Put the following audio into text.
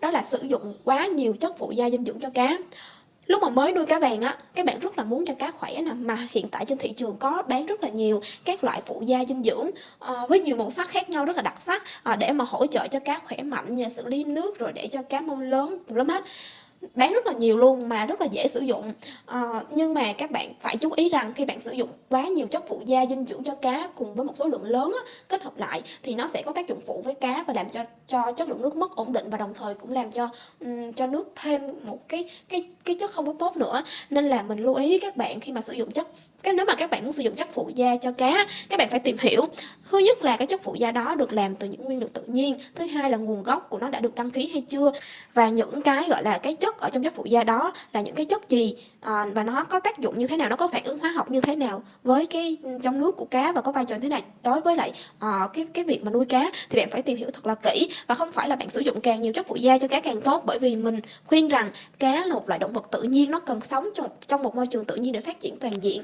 đó là sử dụng quá nhiều chất phụ gia dinh dưỡng cho cá. Lúc mà mới nuôi cá vàng á các bạn rất là muốn cho cá khỏe nè mà hiện tại trên thị trường có bán rất là nhiều các loại phụ gia dinh dưỡng à, với nhiều màu sắc khác nhau rất là đặc sắc à, để mà hỗ trợ cho cá khỏe mạnh như xử lý nước rồi để cho cá mau lớn lắm hết bán rất là nhiều luôn mà rất là dễ sử dụng. À, nhưng mà các bạn phải chú ý rằng khi bạn sử dụng quá nhiều chất phụ gia dinh dưỡng cho cá cùng với một số lượng lớn á, kết hợp lại thì nó sẽ có tác dụng phụ với cá và làm cho cho chất lượng nước mất ổn định và đồng thời cũng làm cho um, cho nước thêm một cái cái cái chất không có tốt nữa. Nên là mình lưu ý các bạn khi mà sử dụng chất cái nếu mà các bạn muốn sử dụng chất phụ da cho cá các bạn phải tìm hiểu thứ nhất là cái chất phụ da đó được làm từ những nguyên liệu tự nhiên thứ hai là nguồn gốc của nó đã được đăng ký hay chưa và những cái gọi là cái chất ở trong chất phụ da đó là những cái chất gì à, và nó có tác dụng như thế nào nó có phản ứng hóa học như thế nào với cái trong nước của cá và có vai trò như thế nào đối với lại à, cái cái việc mà nuôi cá thì bạn phải tìm hiểu thật là kỹ và không phải là bạn sử dụng càng nhiều chất phụ da cho cá càng tốt bởi vì mình khuyên rằng cá là một loại động vật tự nhiên nó cần sống trong trong một môi trường tự nhiên để phát triển toàn diện.